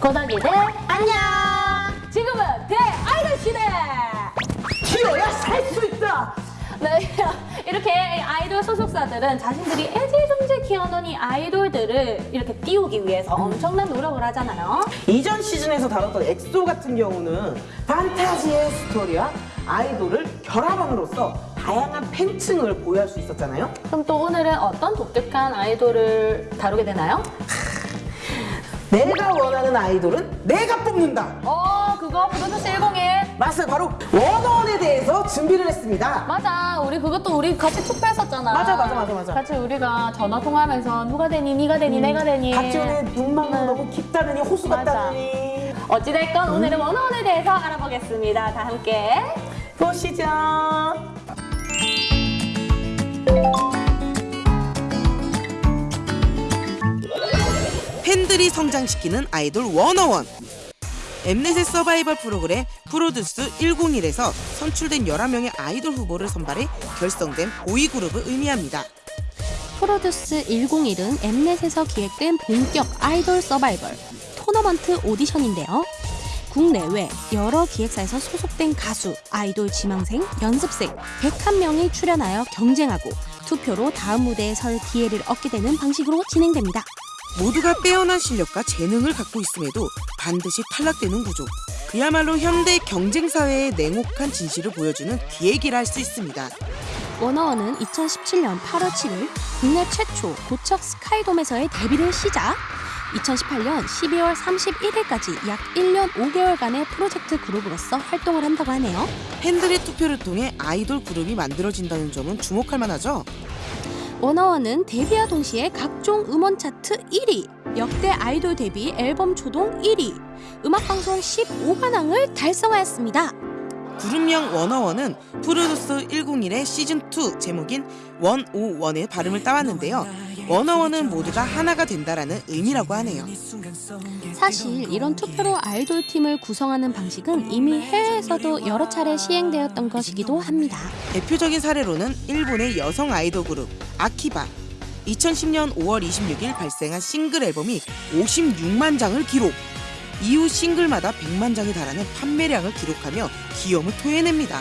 고덕이들 안녕! 지금은 대아이돌 시대! 튀어야 살 수 있다. 네, 이렇게 아이돌 소속사들은 자신들이 애지중지 키워놓은 이 아이돌들을 이렇게 띄우기 위해서 엄청난 노력을 하잖아요. 이전 시즌에서 다뤘던 엑소 같은 경우는 판타지의 스토리와 아이돌을 결합함으로써 다양한 팬층을 보유할 수 있었잖아요. 그럼 또 오늘은 어떤 독특한 아이돌을 다루게 되나요? 내가 원하는 아이돌은 내가 뽑는다. 어, 그거 브루누스 101. 맞아요. 바로 원어원에 대해서 준비를 했습니다. 맞아, 우리 그것도 우리 같이 투표했었잖아. 맞아, 맞아, 맞아, 맞아. 같이 우리가 전화 통화하면서 누가 되니, 네가 되니, 내가 되니. 같이 오는 눈망울 너무 깊다느니 호수 맞아. 같다느니 어찌됐건 오늘은 원어원에 대해서 알아보겠습니다. 다 함께. 보시죠. 팬들이 성장시키는 아이돌 워너원 엠넷의 서바이벌 프로그램 프로듀스 101에서 선출된 11명의 아이돌 후보를 선발해 결성된 보이그룹을 의미합니다. 프로듀스 101은 엠넷에서 기획된 본격 아이돌 서바이벌 토너먼트 오디션인데요. 국내외 여러 기획사에서 소속된 가수, 아이돌 지망생, 연습생 101명이 출연하여 경쟁하고 투표로 다음 무대에 설 기회를 얻게 되는 방식으로 진행됩니다. 모두가 빼어난 실력과 재능을 갖고 있음에도 반드시 탈락되는 구조. 그야말로 현대 경쟁 사회의 냉혹한 진실을 보여주는 기획이라 할 수 있습니다. 워너원은 2017년 8월 7일 국내 최초 고척 스카이돔에서의 데뷔를 시작 2018년 12월 31일까지 약 1년 5개월간의 프로젝트 그룹으로서 활동을 한다고 하네요. 팬들의 투표를 통해 아이돌 그룹이 만들어진다는 점은 주목할 만하죠. 워너원은 데뷔와 동시에 각종 음원 차트 1위, 역대 아이돌 데뷔 앨범 초동 1위, 음악방송 15관왕을 달성하였습니다. 그룹명 원어원은 프로듀스 101의 시즌2 제목인 151의 발음을 따왔는데요. 원어원은 모두가 하나가 된다라는 의미라고 하네요. 사실 이런 투표로 아이돌 팀을 구성하는 방식은 이미 해외에서도 여러 차례 시행되었던 것이기도 합니다. 대표적인 사례로는 일본의 여성 아이돌 그룹 아키바 2010년 5월 26일 발생한 싱글 앨범이 56만 장을 기록 이후 싱글마다 100만 장에 달하는 판매량을 기록하며 기염을 토해냅니다.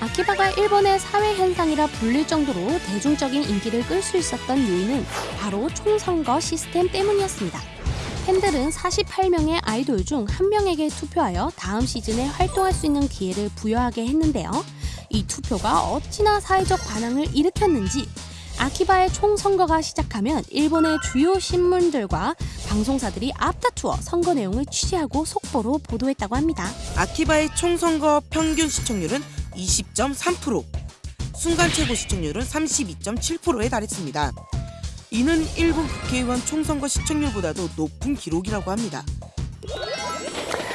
아키바가 일본의 사회 현상이라 불릴 정도로 대중적인 인기를 끌 수 있었던 요인은 바로 총선거 시스템 때문이었습니다. 팬들은 48명의 아이돌 중 한 명에게 투표하여 다음 시즌에 활동할 수 있는 기회를 부여하게 했는데요. 이 투표가 어찌나 사회적 반항을 일으켰는지 아키바의 총선거가 시작하면 일본의 주요 신문들과 방송사들이 앞다투어 선거 내용을 취재하고 속보로 보도했다고 합니다. 아키바의 총선거 평균 시청률은 20.3%, 순간 최고 시청률은 32.7%에 달했습니다. 이는 일본 국회의원 총선거 시청률보다도 높은 기록이라고 합니다.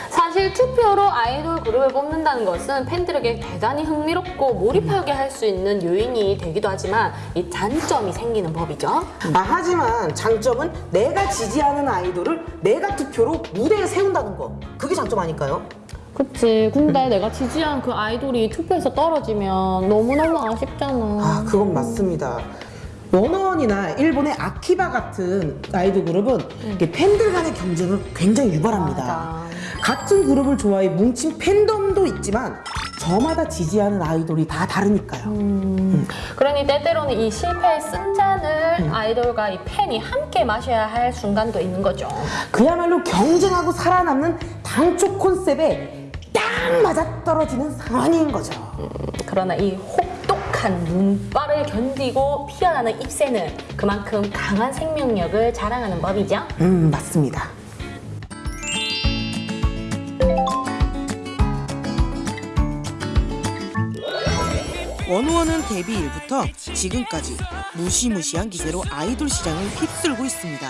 사실 투표로 아이돌 그룹을 뽑는다는 것은 팬들에게 대단히 흥미롭고 몰입하게 할 수 있는 요인이 되기도 하지만 이 단점이 생기는 법이죠. 아, 하지만 장점은 내가 지지하는 아이돌을 내가 투표로 무대에 세운다는 거. 그게 장점 아닐까요? 그치. 근데 내가 지지한 그 아이돌이 투표에서 떨어지면 너무너무 아쉽잖아. 아, 그건 맞습니다. 원어원이나 일본의 아키바 같은 아이돌 그룹은 이렇게 팬들 간의 경쟁을 굉장히 유발합니다. 맞아. 같은 그룹을 좋아해 뭉친 팬덤도 있지만 저마다 지지하는 아이돌이 다 다르니까요. 그러니 때때로는 이 실패의 쓴잔을 아이돌과 이 팬이 함께 마셔야 할 순간도 있는 거죠. 그야말로 경쟁하고 살아남는 단초 콘셉에 딱 맞아 떨어지는 상황인 거죠. 그러나 이 혹독한 눈발을 견디고 피어나는 입새는 그만큼 강한 생명력을 자랑하는 법이죠. 음, 맞습니다. 원우원은 데뷔 일부터 지금까지 무시무시한 기세로 아이돌 시장을 휩쓸고 있습니다.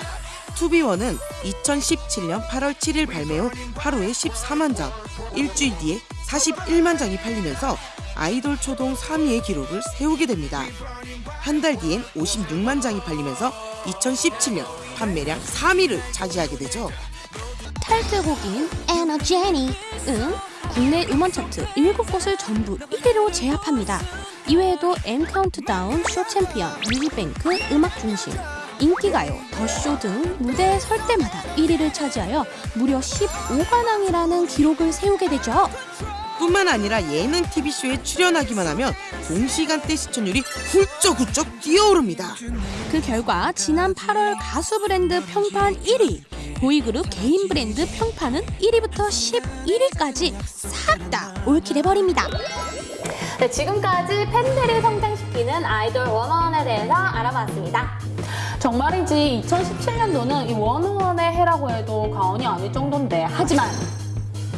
투비원은 2017년 8월 7일 발매 후 하루에 14만 장, 일주일 뒤에 41만 장이 팔리면서 아이돌 초동 3위의 기록을 세우게 됩니다. 한 달 뒤엔 56만 장이 팔리면서 2017년 판매량 3위를 차지하게 되죠. 타이틀곡인 에너제틱은 국내 음원 차트 7곳을 전부 1위로 제압합니다. 이외에도 엠 카운트다운, 쇼 챔피언, 뮤직뱅크, 음악 중심, 인기가요, 더쇼 등 무대에 설 때마다 1위를 차지하여 무려 15관왕이라는 기록을 세우게 되죠. 뿐만 아니라 예능 TV쇼에 출연하기만 하면 동시간대 시청률이 훌쩍훌쩍 뛰어오릅니다. 그 결과 지난 8월 가수 브랜드 평판 1위, 보이그룹 개인 브랜드 평판은 1위부터 11위까지 싹 다 올킬해버립니다. 네, 지금까지 팬들을 성장시키는 아이돌 원어원에 대해서 알아봤습니다. 정말이지 2017년도는 이 원어원의 해라고 해도 과언이 아닐 정도인데 하지만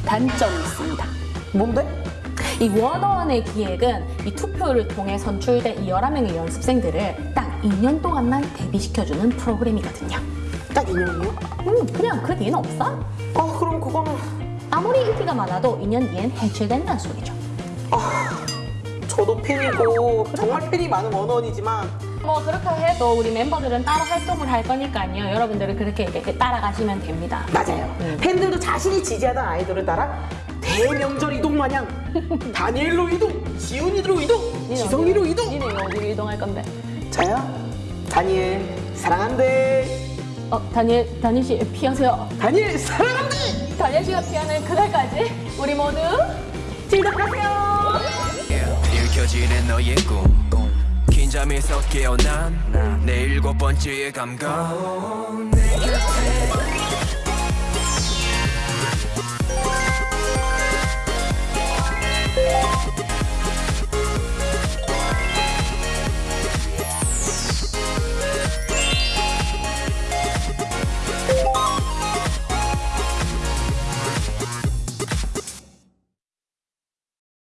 단점이 있습니다. 뭔데? 이 원어원의 기획은 이 투표를 통해 선출된 이 11명의 연습생들을 딱 2년 동안만 데뷔시켜주는 프로그램이거든요. 딱 인형이요? 음, 그냥 그 뒤는 없어? 아 그럼 그거는 아무리 인기가 많아도 2년 뒤엔 해체된다는 소리죠. 저도 팬이고 정말 팬이 많은 원원이지만 뭐 그렇게 해도 우리 멤버들은 따로 활동을 할 거니까요. 여러분들은 그렇게 이렇게 따라가시면 됩니다. 맞아요. 음. 팬들도 자신이 지지하던 아이돌을 따라 대명절 이동 마냥 다니엘로 이동, 지훈이로 이동, 지성이로 이동. 니네 어디로 이동할 건데? 저요? 다니엘 사랑한대. 어, 다니엘, 다니엘 씨 피하세요. 다니엘 사랑한대. 다니엘 씨가 피하는 그날까지 우리 모두 즐겁하세요. 긴장에서 깨어난 내 일곱 번째의 감각